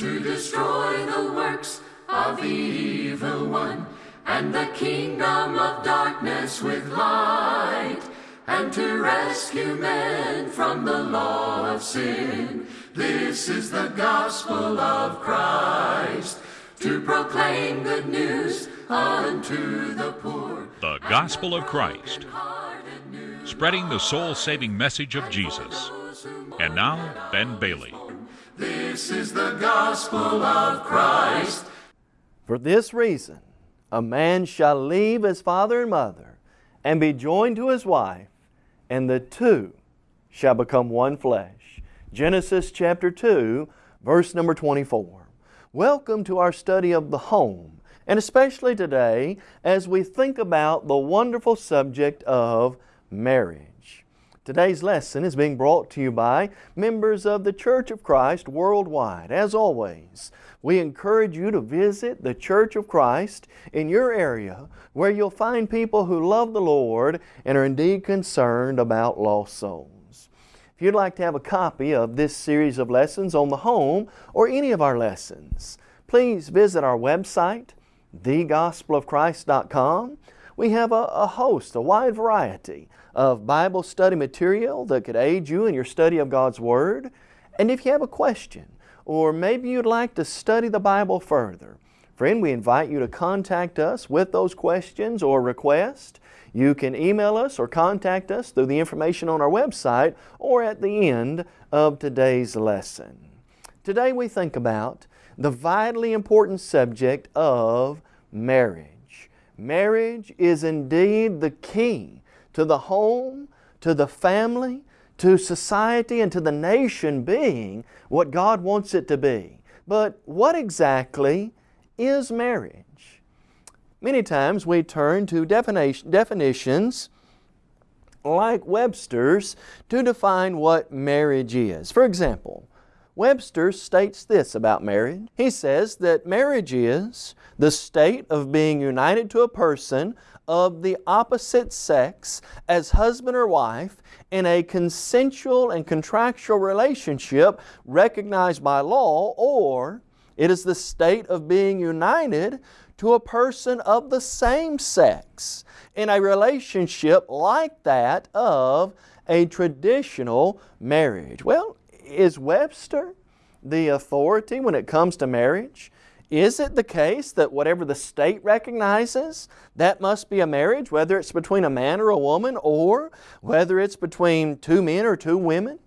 to destroy the works of the evil one and the kingdom of darkness with light and to rescue men from the law of sin. This is the gospel of Christ to proclaim good news unto the poor. The Gospel of Christ, spreading the soul saving message of Jesus. And now, Ben Bailey. This is the gospel of Christ. For this reason, a man shall leave his father and mother and be joined to his wife, and the two shall become one flesh. Genesis chapter 2, verse number 24. Welcome to our study of the home, and especially today as we think about the wonderful subject of marriage. Today's lesson is being brought to you by members of the Church of Christ worldwide. As always, we encourage you to visit the Church of Christ in your area where you'll find people who love the Lord and are indeed concerned about lost souls. If you'd like to have a copy of this series of lessons on the home or any of our lessons, please visit our website, thegospelofchrist.com. We have a, a, host, a wide variety of Bible study material that could aid you in your study of God's Word. And if you have a question, or maybe you'd like to study the Bible further, friend, we invite you to contact us with those questions or requests. You can email us or contact us through the information on our website or at the end of today's lesson. Today we think about the vitally important subject of marriage. Marriage is indeed the key to the home, to the family, to society, and to the nation being what God wants it to be. But what exactly is marriage? Many times we turn to definitions like Webster's to define what marriage is. For example, Webster states this about marriage. He says that marriage is the state of being united to a person of the opposite sex as husband or wife in a consensual and contractual relationship recognized by law or it is the state of being united to a person of the same sex in a relationship like that of a traditional marriage. Well, is Webster the authority when it comes to marriage? Is it the case that whatever the state recognizes, that must be a marriage, whether it's between a man or a woman, or whether it's between two men or two women?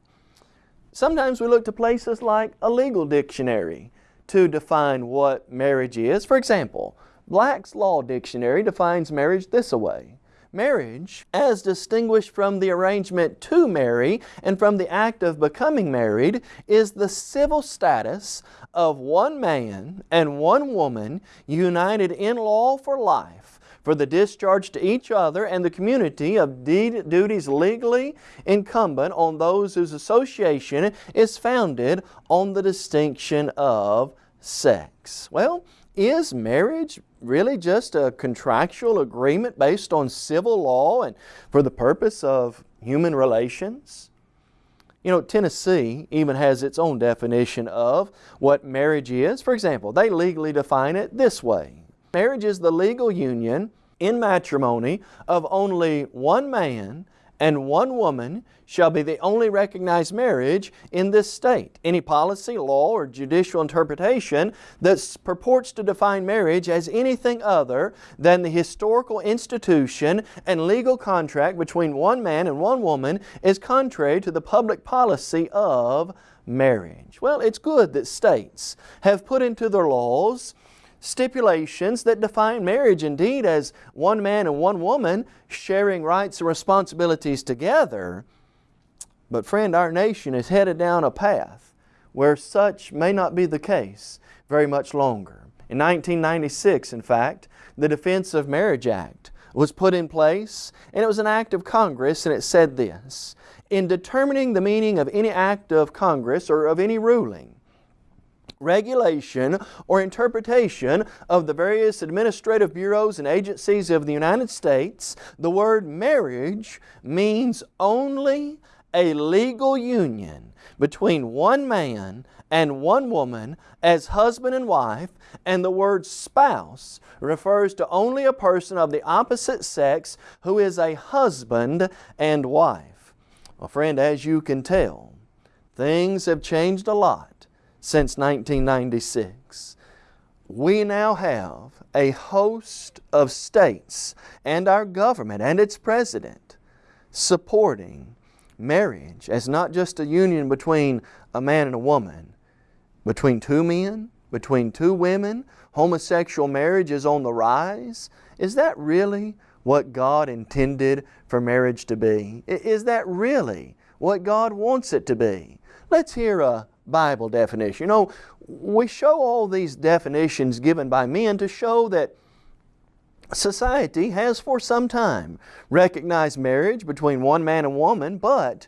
Sometimes we look to places like a legal dictionary to define what marriage is. For example, Black's Law Dictionary defines marriage this way. Marriage, as distinguished from the arrangement to marry and from the act of becoming married, is the civil status of one man and one woman united in law for life for the discharge to each other and the community of duties legally incumbent on those whose association is founded on the distinction of sex. Well, is marriage really just a contractual agreement based on civil law and for the purpose of human relations? You know, Tennessee even has its own definition of what marriage is. For example, they legally define it this way. Marriage is the legal union in matrimony of only one man and one woman shall be the only recognized marriage in this state. Any policy, law, or judicial interpretation that purports to define marriage as anything other than the historical institution and legal contract between one man and one woman is contrary to the public policy of marriage. Well, it's good that states have put into their laws stipulations that define marriage indeed as one man and one woman sharing rights and responsibilities together. But friend, our nation is headed down a path where such may not be the case very much longer. In 1996, in fact, the Defense of Marriage Act was put in place and it was an act of Congress and it said this, in determining the meaning of any act of Congress or of any ruling, regulation, or interpretation of the various administrative bureaus and agencies of the United States, the word marriage means only a legal union between one man and one woman as husband and wife, and the word spouse refers to only a person of the opposite sex who is a husband and wife. Well, friend, as you can tell, things have changed a lot since 1996. We now have a host of states and our government and its president supporting marriage as not just a union between a man and a woman, between two men, between two women, homosexual marriage is on the rise. Is that really what God intended for marriage to be? Is that really what God wants it to be? Let's hear a Bible definition. You know, we show all these definitions given by men to show that society has for some time recognized marriage between one man and woman, but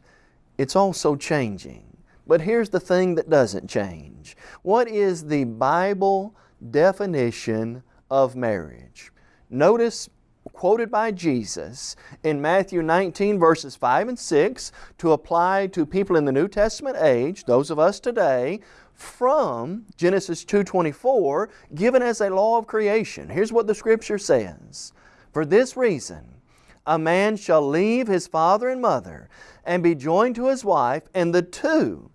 it's also changing. But here's the thing that doesn't change. What is the Bible definition of marriage? Notice quoted by Jesus in Matthew 19 verses 5 and 6 to apply to people in the New Testament age, those of us today, from Genesis 2.24 given as a law of creation. Here's what the Scripture says. For this reason, a man shall leave his father and mother and be joined to his wife, and the two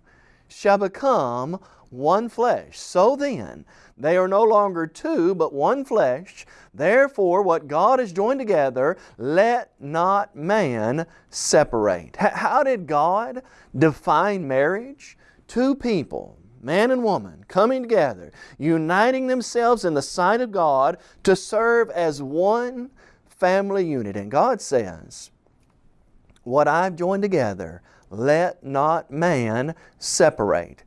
shall become one flesh. So then, they are no longer two, but one flesh. Therefore, what God has joined together, let not man separate. how did God define marriage? Two people man and woman, coming together, uniting themselves in the sight of God to serve as one family unit. And God says, What I've joined together, let not man separate.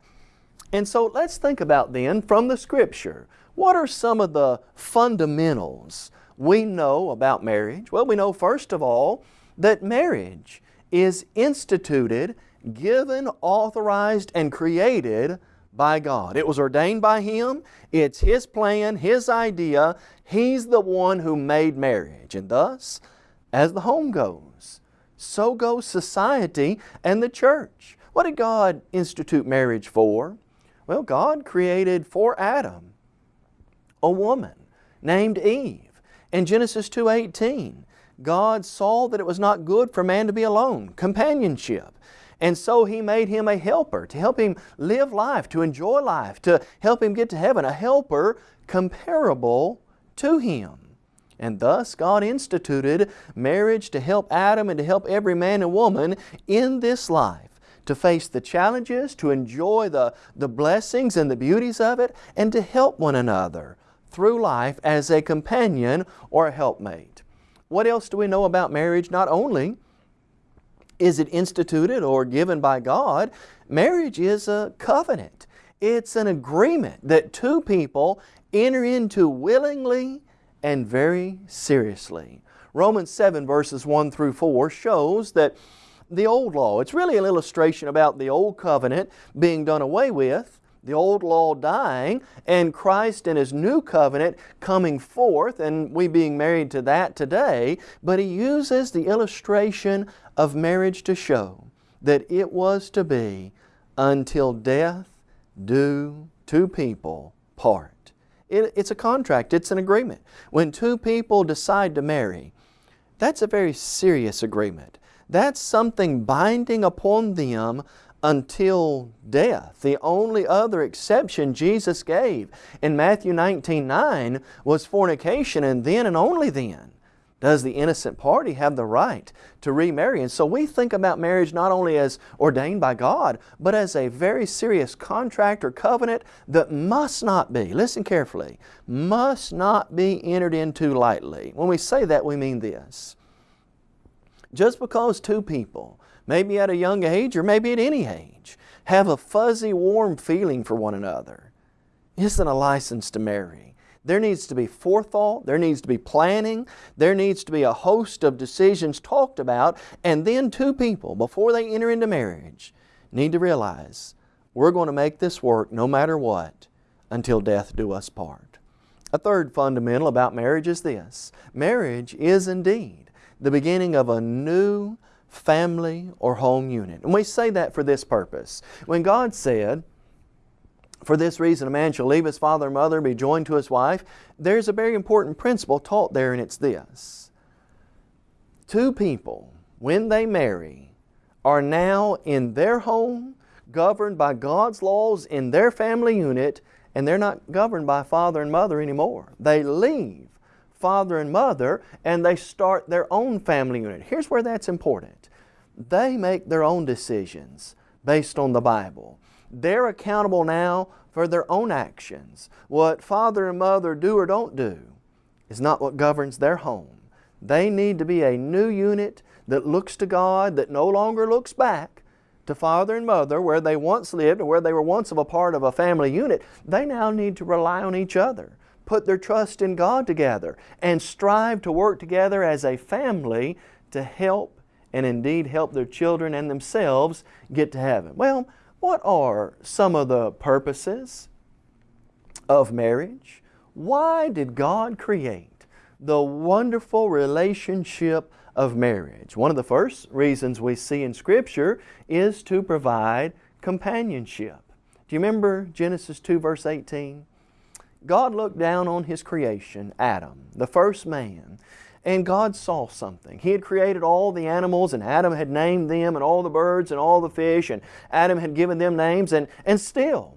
And so let's think about then from the Scripture, what are some of the fundamentals we know about marriage? Well, we know first of all that marriage is instituted, given, authorized, and created by God. It was ordained by Him. It's His plan, His idea. He's the one who made marriage. And thus, as the home goes, so goes society and the church. What did God institute marriage for? Well, God created for Adam a woman named Eve. In Genesis 2.18, God saw that it was not good for man to be alone, companionship. And so He made him a helper to help him live life, to enjoy life, to help him get to heaven, a helper comparable to him. And thus God instituted marriage to help Adam and to help every man and woman in this life to face the challenges, to enjoy the, the blessings and the beauties of it, and to help one another through life as a companion or a helpmate. What else do we know about marriage? Not only is it instituted or given by God? Marriage is a covenant. It's an agreement that two people enter into willingly and very seriously. Romans 7 verses 1 through 4 shows that the old law, it's really an illustration about the old covenant being done away with the old law dying and Christ and His new covenant coming forth and we being married to that today, but He uses the illustration of marriage to show that it was to be until death do two people part. It, it's a contract, it's an agreement. When two people decide to marry, that's a very serious agreement. That's something binding upon them until death. The only other exception Jesus gave in Matthew 19, 9 was fornication and then and only then does the innocent party have the right to remarry. And so we think about marriage not only as ordained by God, but as a very serious contract or covenant that must not be, listen carefully, must not be entered into lightly. When we say that, we mean this. Just because two people maybe at a young age or maybe at any age, have a fuzzy, warm feeling for one another, isn't a license to marry. There needs to be forethought, there needs to be planning, there needs to be a host of decisions talked about, and then two people, before they enter into marriage, need to realize we're going to make this work no matter what until death do us part. A third fundamental about marriage is this. Marriage is indeed the beginning of a new family or home unit. And we say that for this purpose. When God said, for this reason a man shall leave his father and mother and be joined to his wife, there's a very important principle taught there and it's this. Two people, when they marry, are now in their home, governed by God's laws in their family unit, and they're not governed by father and mother anymore. They leave father and mother and they start their own family unit. Here's where that's important. They make their own decisions based on the Bible. They're accountable now for their own actions. What father and mother do or don't do is not what governs their home. They need to be a new unit that looks to God, that no longer looks back to father and mother where they once lived or where they were once of a part of a family unit. They now need to rely on each other, put their trust in God together, and strive to work together as a family to help and indeed help their children and themselves get to heaven. Well, what are some of the purposes of marriage? Why did God create the wonderful relationship of marriage? One of the first reasons we see in Scripture is to provide companionship. Do you remember Genesis 2 verse 18? God looked down on His creation, Adam, the first man, and God saw something. He had created all the animals and Adam had named them and all the birds and all the fish and Adam had given them names and, and still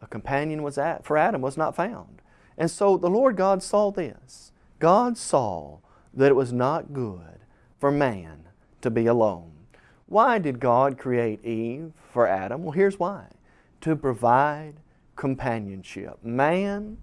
a companion was at, for Adam was not found. And so the Lord God saw this. God saw that it was not good for man to be alone. Why did God create Eve for Adam? Well, here's why. To provide companionship. Man,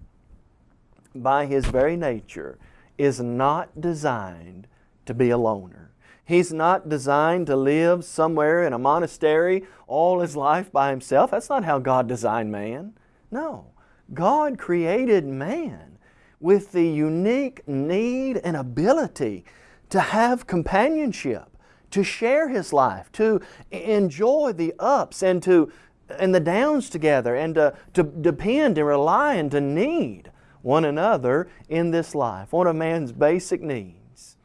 by his very nature, is not designed to be a loner. He's not designed to live somewhere in a monastery all his life by himself. That's not how God designed man. No. God created man with the unique need and ability to have companionship, to share his life, to enjoy the ups and to and the downs together and to, to depend and rely and to need one another in this life. One of man's basic needs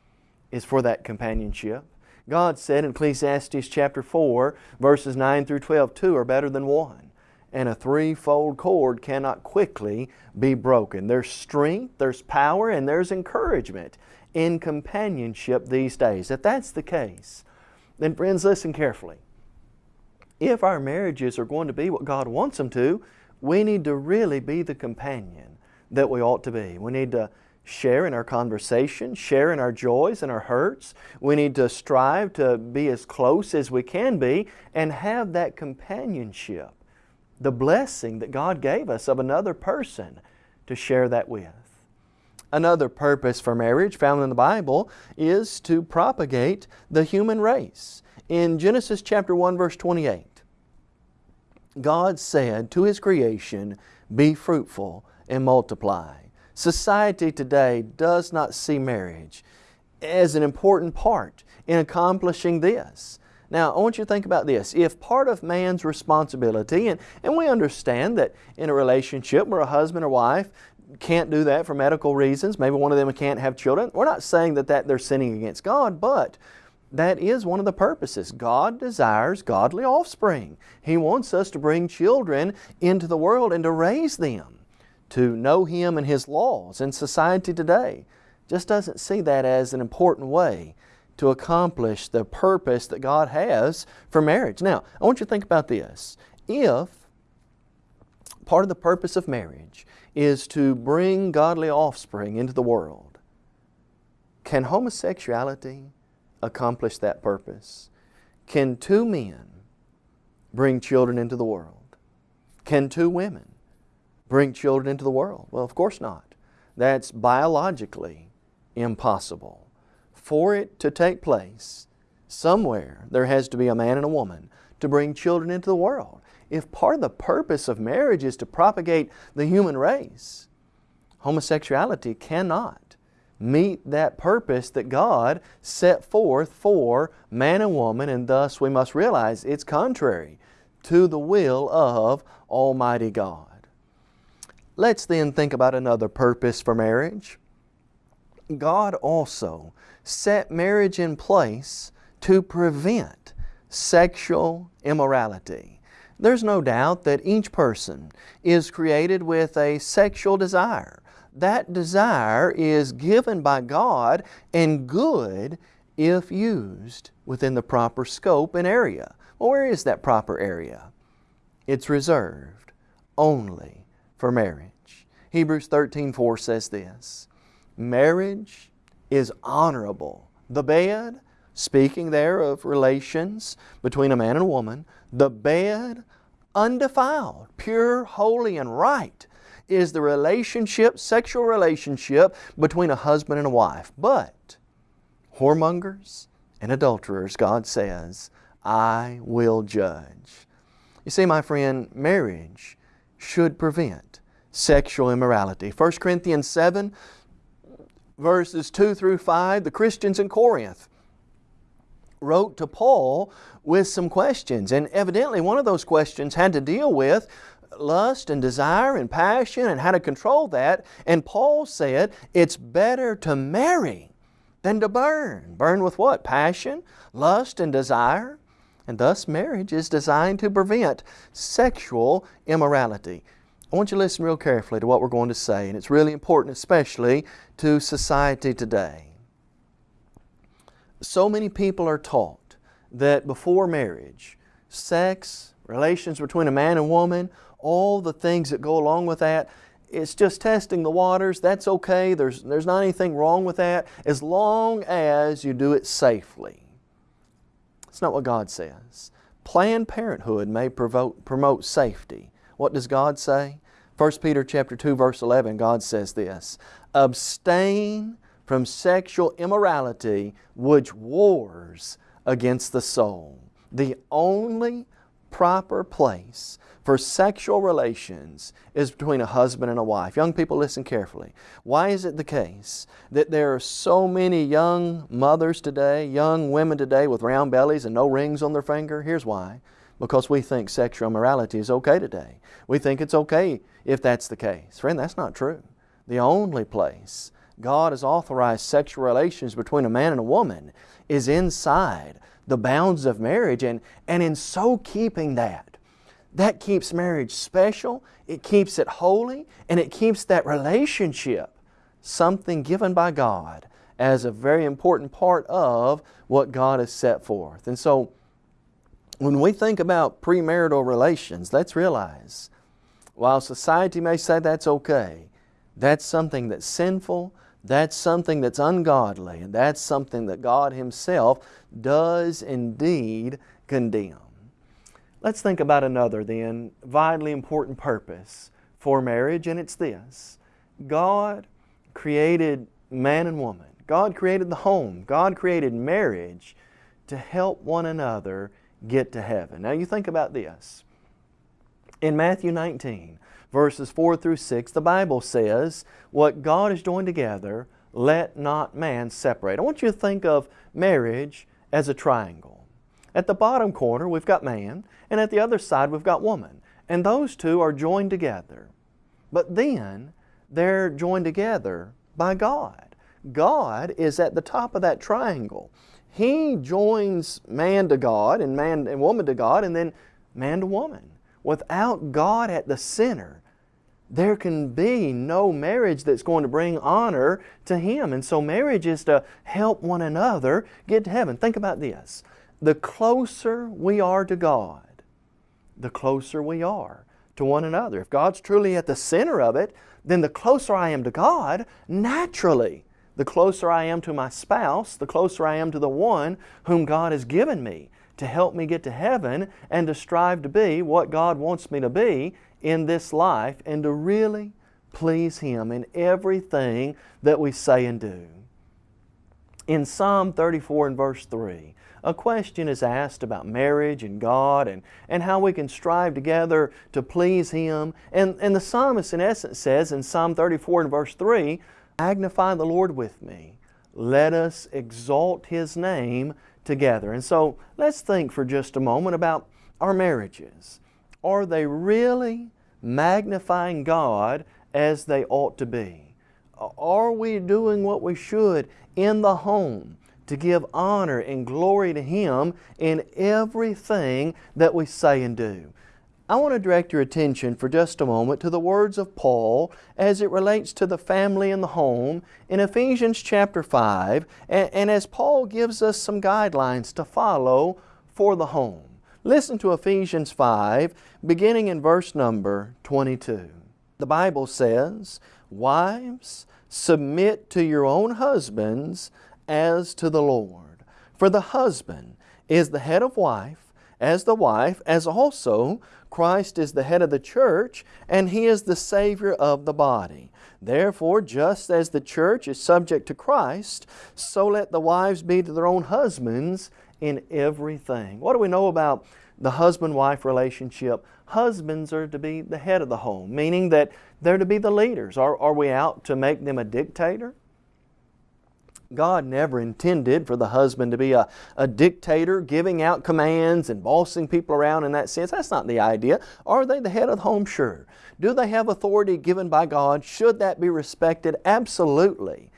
is for that companionship. God said in Ecclesiastes chapter 4, verses 9 through 12, two are better than one. And a threefold cord cannot quickly be broken. There's strength, there's power, and there's encouragement in companionship these days. If that's the case, then friends, listen carefully. If our marriages are going to be what God wants them to, we need to really be the companion that we ought to be. We need to share in our conversation, share in our joys and our hurts. We need to strive to be as close as we can be and have that companionship, the blessing that God gave us of another person to share that with. Another purpose for marriage found in the Bible is to propagate the human race. In Genesis chapter 1 verse 28, God said to His creation, Be fruitful and multiply. Society today does not see marriage as an important part in accomplishing this. Now, I want you to think about this. If part of man's responsibility, and, and we understand that in a relationship where a husband or wife can't do that for medical reasons, maybe one of them can't have children, we're not saying that, that they're sinning against God, but that is one of the purposes. God desires godly offspring. He wants us to bring children into the world and to raise them to know Him and His laws. And society today just doesn't see that as an important way to accomplish the purpose that God has for marriage. Now, I want you to think about this. If part of the purpose of marriage is to bring godly offspring into the world, can homosexuality accomplish that purpose? Can two men bring children into the world? Can two women bring children into the world? Well, of course not. That's biologically impossible. For it to take place, somewhere there has to be a man and a woman to bring children into the world. If part of the purpose of marriage is to propagate the human race, homosexuality cannot meet that purpose that God set forth for man and woman, and thus we must realize it's contrary to the will of Almighty God. Let's then think about another purpose for marriage. God also set marriage in place to prevent sexual immorality. There's no doubt that each person is created with a sexual desire. That desire is given by God and good if used within the proper scope and area. Well, where is that proper area? It's reserved only for marriage. Hebrews 13 4 says this Marriage is honorable. The bed, speaking there of relations between a man and a woman, the bed, undefiled, pure, holy, and right, is the relationship, sexual relationship between a husband and a wife. But whoremongers and adulterers, God says, I will judge. You see, my friend, marriage should prevent sexual immorality. 1 Corinthians 7, verses 2 through 5, the Christians in Corinth wrote to Paul with some questions. And evidently, one of those questions had to deal with lust and desire and passion and how to control that. And Paul said, it's better to marry than to burn. Burn with what? Passion, lust, and desire. And thus marriage is designed to prevent sexual immorality. I want you to listen real carefully to what we're going to say, and it's really important, especially to society today. So many people are taught that before marriage, sex, relations between a man and woman, all the things that go along with that, it's just testing the waters. That's okay. There's, there's not anything wrong with that as long as you do it safely. It's not what God says. Planned Parenthood may promote, promote safety. What does God say? 1 Peter chapter 2 verse 11 God says this, abstain from sexual immorality which wars against the soul. The only proper place for sexual relations is between a husband and a wife. Young people, listen carefully. Why is it the case that there are so many young mothers today, young women today with round bellies and no rings on their finger? Here's why. Because we think sexual immorality is okay today. We think it's okay if that's the case. Friend, that's not true. The only place God has authorized sexual relations between a man and a woman is inside the bounds of marriage and, and in so keeping that that keeps marriage special, it keeps it holy, and it keeps that relationship something given by God as a very important part of what God has set forth. And so, when we think about premarital relations, let's realize while society may say that's okay, that's something that's sinful, that's something that's ungodly, and that's something that God Himself does indeed condemn. Let's think about another then, vitally important purpose for marriage, and it's this. God created man and woman. God created the home. God created marriage to help one another get to heaven. Now you think about this. In Matthew 19, verses 4 through 6, the Bible says, What God is joined together, let not man separate. I want you to think of marriage as a triangle. At the bottom corner, we've got man, and at the other side, we've got woman. And those two are joined together. But then, they're joined together by God. God is at the top of that triangle. He joins man to God and man and woman to God and then man to woman. Without God at the center, there can be no marriage that's going to bring honor to Him. And so marriage is to help one another get to heaven. Think about this the closer we are to God, the closer we are to one another. If God's truly at the center of it, then the closer I am to God, naturally, the closer I am to my spouse, the closer I am to the one whom God has given me to help me get to heaven and to strive to be what God wants me to be in this life and to really please Him in everything that we say and do. In Psalm 34 and verse 3, a question is asked about marriage and God and, and how we can strive together to please Him. And, and the psalmist in essence says in Psalm 34 and verse 3, Magnify the Lord with me. Let us exalt His name together. And so let's think for just a moment about our marriages. Are they really magnifying God as they ought to be? Are we doing what we should in the home to give honor and glory to Him in everything that we say and do. I want to direct your attention for just a moment to the words of Paul as it relates to the family and the home in Ephesians chapter 5 and, and, as Paul gives us some guidelines to follow for the home. Listen to Ephesians 5 beginning in verse number 22. The Bible says, Wives, submit to your own husbands as to the Lord. For the husband is the head of wife, as the wife, as also Christ is the head of the church, and He is the Savior of the body. Therefore, just as the church is subject to Christ, so let the wives be to their own husbands in everything. What do we know about the husband-wife relationship? Husbands are to be the head of the home, meaning that they're to be the leaders. Are, are we out to make them a dictator? God never intended for the husband to be a, a dictator, giving out commands and bossing people around in that sense. That's not the idea. Are they the head of the home? Sure. Do they have authority given by God? Should that be respected? Absolutely.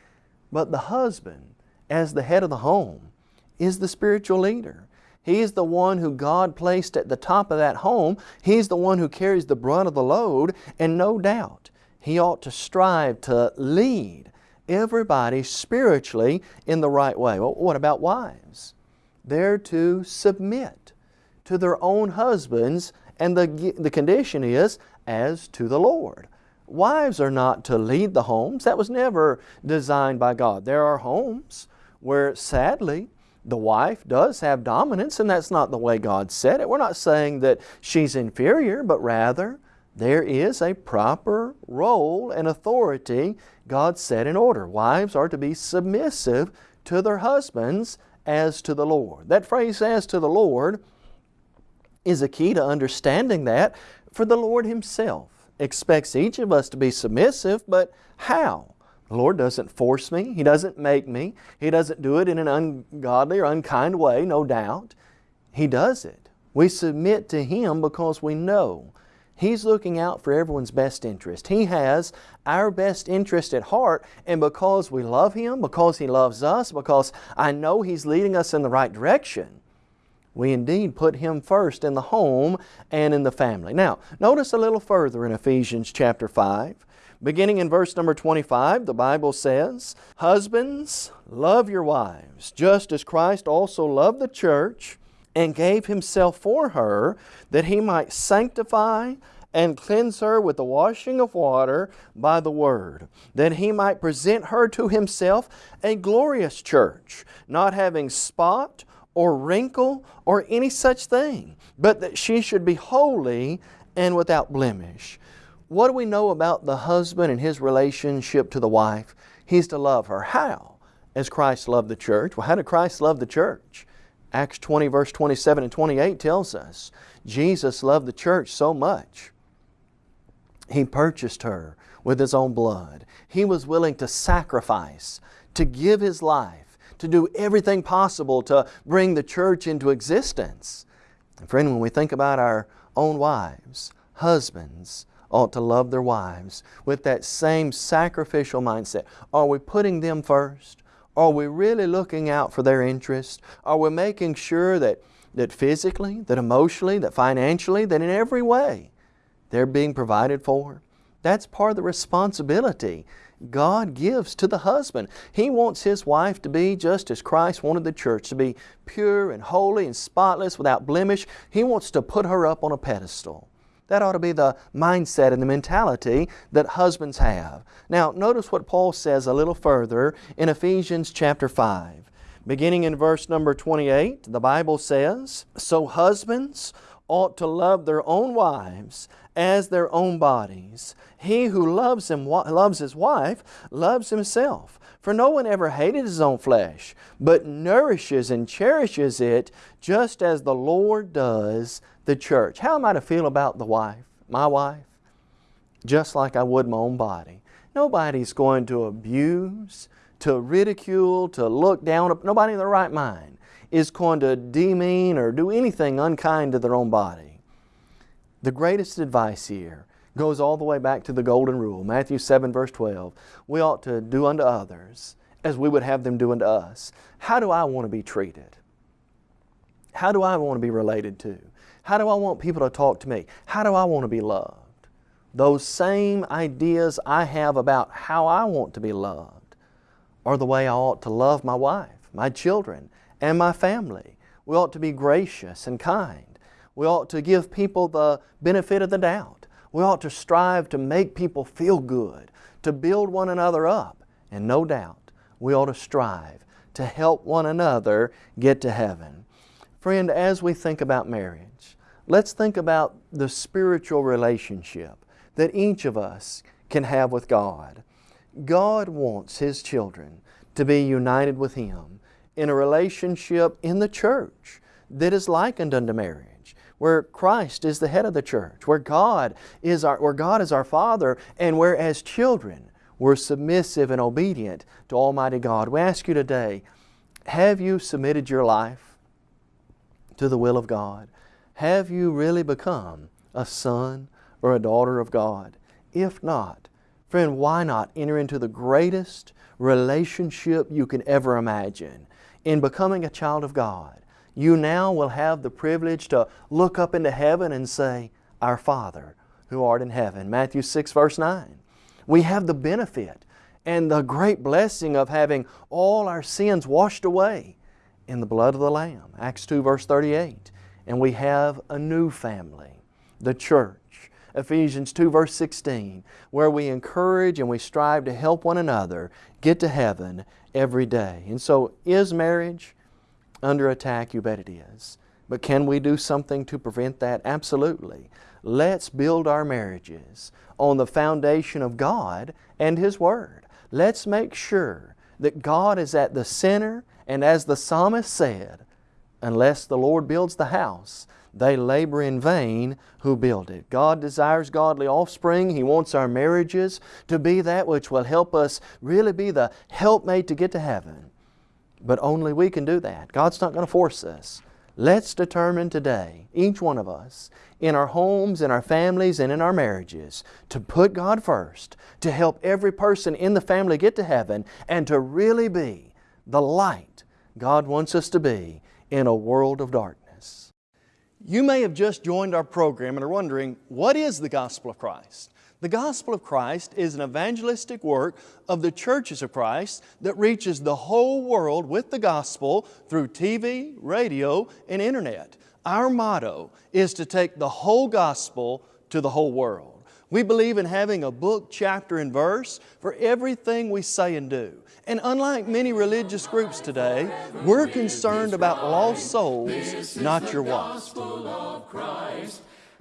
But the husband, as the head of the home, is the spiritual leader. He's the one who God placed at the top of that home. He's the one who carries the brunt of the load, and no doubt he ought to strive to lead everybody spiritually in the right way. Well, what about wives? They're to submit to their own husbands, and the, the condition is as to the Lord. Wives are not to lead the homes. That was never designed by God. There are homes where sadly the wife does have dominance and that's not the way God said it. We're not saying that she's inferior, but rather there is a proper role and authority God set in order. Wives are to be submissive to their husbands as to the Lord. That phrase, as to the Lord, is a key to understanding that, for the Lord Himself expects each of us to be submissive, but how? The Lord doesn't force me. He doesn't make me. He doesn't do it in an ungodly or unkind way, no doubt. He does it. We submit to Him because we know He's looking out for everyone's best interest. He has our best interest at heart, and because we love Him, because He loves us, because I know He's leading us in the right direction, we indeed put Him first in the home and in the family. Now, notice a little further in Ephesians chapter 5. Beginning in verse number 25, the Bible says, Husbands, love your wives, just as Christ also loved the church and gave Himself for her, that He might sanctify and cleanse her with the washing of water by the Word, that He might present her to Himself a glorious church, not having spot or wrinkle or any such thing, but that she should be holy and without blemish. What do we know about the husband and his relationship to the wife? He's to love her. How? As Christ loved the church. Well, how did Christ love the church? Acts 20 verse 27 and 28 tells us Jesus loved the church so much. He purchased her with His own blood. He was willing to sacrifice, to give His life, to do everything possible to bring the church into existence. And friend, when we think about our own wives, husbands ought to love their wives with that same sacrificial mindset. Are we putting them first? Are we really looking out for their interests? Are we making sure that, that physically, that emotionally, that financially, that in every way they're being provided for? That's part of the responsibility God gives to the husband. He wants his wife to be just as Christ wanted the church, to be pure and holy and spotless, without blemish. He wants to put her up on a pedestal. That ought to be the mindset and the mentality that husbands have. Now, notice what Paul says a little further in Ephesians chapter 5. Beginning in verse number 28, the Bible says, So husbands ought to love their own wives as their own bodies. He who loves, him, loves his wife loves himself. For no one ever hated his own flesh, but nourishes and cherishes it just as the Lord does the church. How am I to feel about the wife, my wife? Just like I would my own body. Nobody's going to abuse, to ridicule, to look down. Nobody in their right mind is going to demean or do anything unkind to their own body. The greatest advice here goes all the way back to the golden rule, Matthew 7 verse 12. We ought to do unto others as we would have them do unto us. How do I want to be treated? How do I want to be related to? How do I want people to talk to me? How do I want to be loved? Those same ideas I have about how I want to be loved are the way I ought to love my wife, my children, and my family. We ought to be gracious and kind. We ought to give people the benefit of the doubt. We ought to strive to make people feel good, to build one another up. And no doubt, we ought to strive to help one another get to heaven. Friend, as we think about marriage, let's think about the spiritual relationship that each of us can have with God. God wants His children to be united with Him in a relationship in the church that is likened unto marriage, where Christ is the head of the church, where God is our, where God is our Father, and where as children we're submissive and obedient to Almighty God. We ask you today, have you submitted your life to the will of God? Have you really become a son or a daughter of God? If not, friend, why not enter into the greatest relationship you can ever imagine? In becoming a child of God, you now will have the privilege to look up into heaven and say, Our Father who art in heaven. Matthew 6 verse 9. We have the benefit and the great blessing of having all our sins washed away in the blood of the Lamb. Acts 2 verse 38. And we have a new family, the church. Ephesians 2 verse 16, where we encourage and we strive to help one another get to heaven every day. And so is marriage under attack? You bet it is. But can we do something to prevent that? Absolutely. Let's build our marriages on the foundation of God and His Word. Let's make sure that God is at the center and as the psalmist said, unless the Lord builds the house, they labor in vain who build it. God desires godly offspring. He wants our marriages to be that which will help us really be the helpmate to get to heaven. But only we can do that. God's not going to force us. Let's determine today, each one of us, in our homes, in our families, and in our marriages, to put God first, to help every person in the family get to heaven, and to really be the light God wants us to be in a world of darkness. You may have just joined our program and are wondering, what is the gospel of Christ? The gospel of Christ is an evangelistic work of the churches of Christ that reaches the whole world with the gospel through TV, radio, and internet. Our motto is to take the whole gospel to the whole world. We believe in having a book, chapter, and verse for everything we say and do. And unlike many religious groups today, we're concerned about lost souls, not your walks.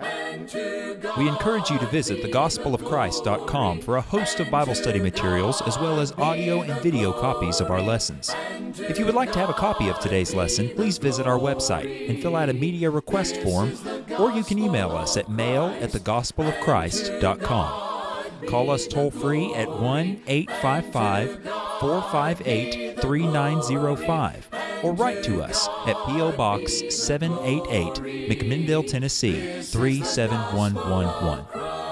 We encourage you to visit thegospelofchrist.com for a host of Bible study materials as well as audio and video copies of our lessons. If you would like to have a copy of today's lesson, please visit our website and fill out a media request form, or you can email us at mail at thegospelofchrist.com. Call us toll free at 1 855 458 3905 or write to us at P.O. Box 788, McMinnville, Tennessee 37111.